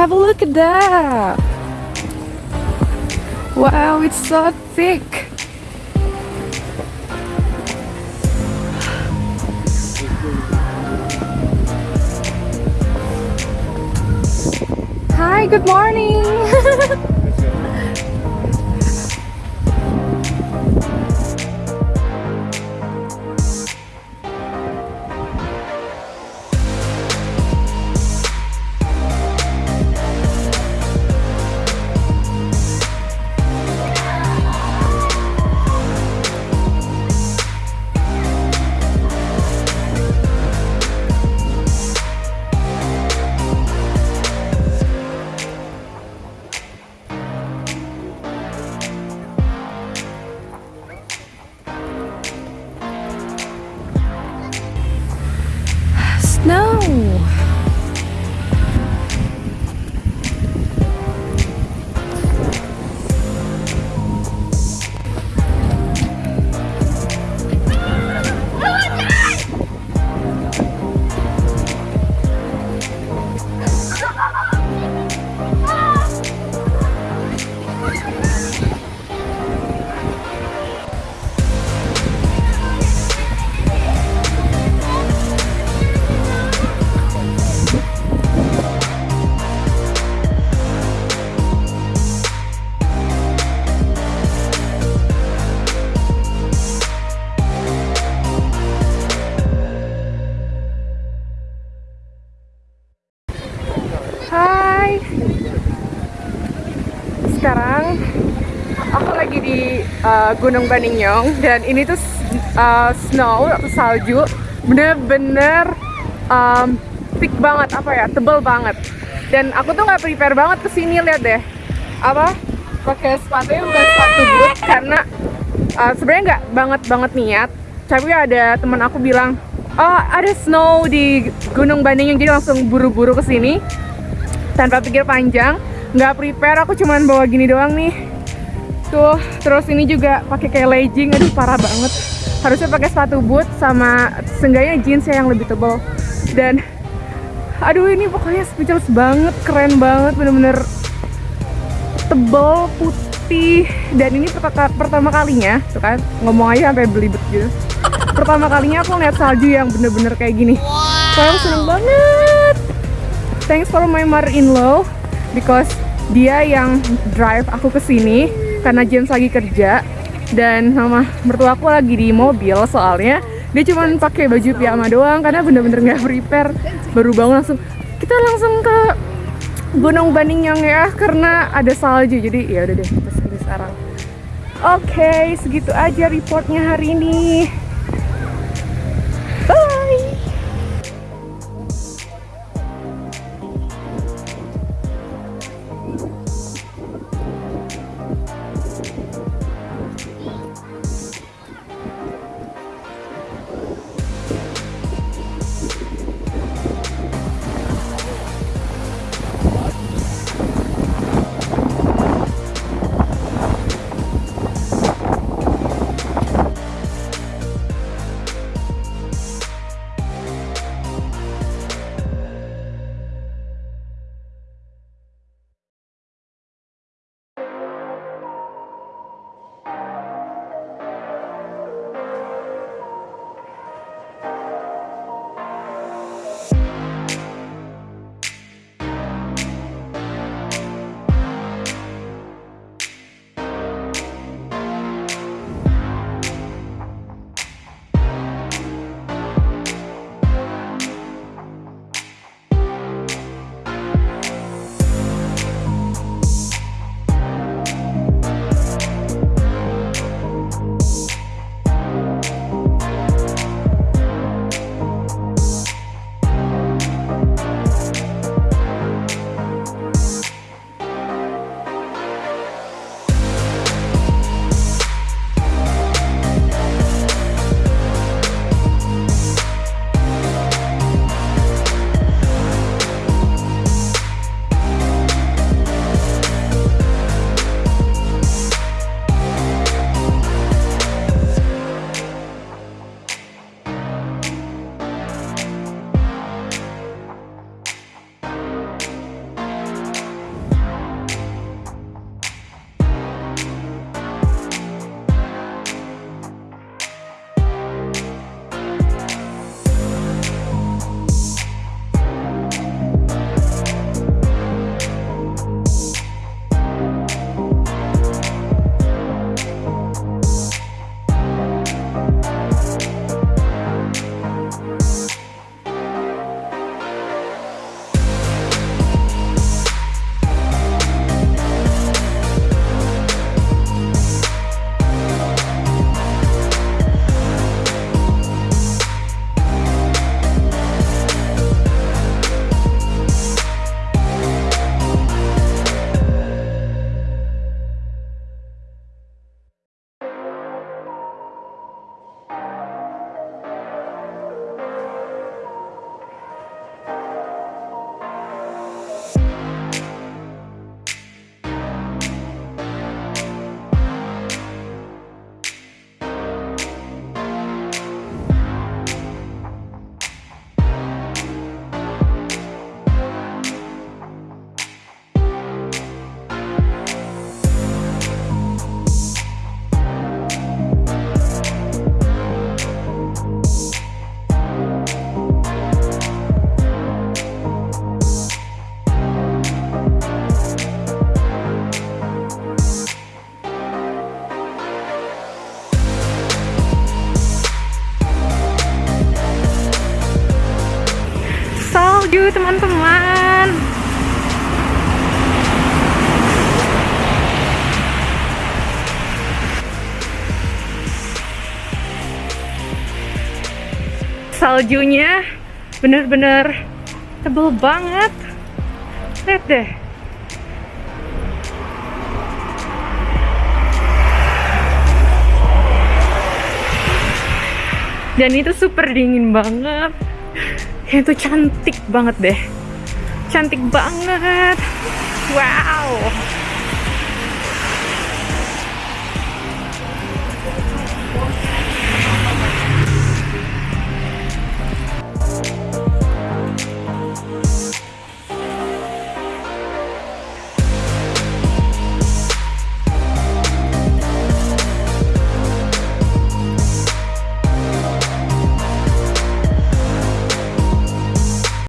Have a look at that. Wow, it's so thick. Hi, good morning. Snow. Sekarang aku lagi di uh, Gunung Baninyong dan ini tuh uh, snow atau salju bener-bener um, thick banget apa ya tebel banget. Dan aku tuh nggak prepare banget ke sini lihat deh. Apa? Pakai sepatu yang bukan sepatu boot karena uh, sebenarnya nggak banget banget niat. Tapi ada teman aku bilang oh ada snow di Gunung Baninyong jadi langsung buru-buru ke sini tanpa pikir panjang nggak prepare aku cuman bawa gini doang nih. Tuh terus ini juga pakai kayak legging aduh parah banget. Harusnya pakai sepatu boot sama seenggaknya jeans ya yang lebih tebal. Dan aduh ini pokoknya speechless banget keren banget bener-bener tebal putih. Dan ini pertama, kalinya tuh kan ngomong aja sampai belibet gitu. Pertama kalinya aku lihat salju yang bener-bener kayak gini. Wow. aku seneng banget. Thanks for my mother-in-law because dia yang drive aku ke sini karena James lagi kerja dan sama mertua aku lagi di mobil soalnya. Dia cuma pakai baju piyama doang karena bener-bener nggak prepare. Baru bangun langsung kita langsung ke Gunung Baninyong ya karena ada salju. Jadi ya udah deh kita sekarang. Oke okay, segitu aja reportnya hari ini salju teman-teman. Saljunya bener-bener tebel banget. Lihat deh. Dan itu super dingin banget itu cantik banget deh. Cantik banget. Wow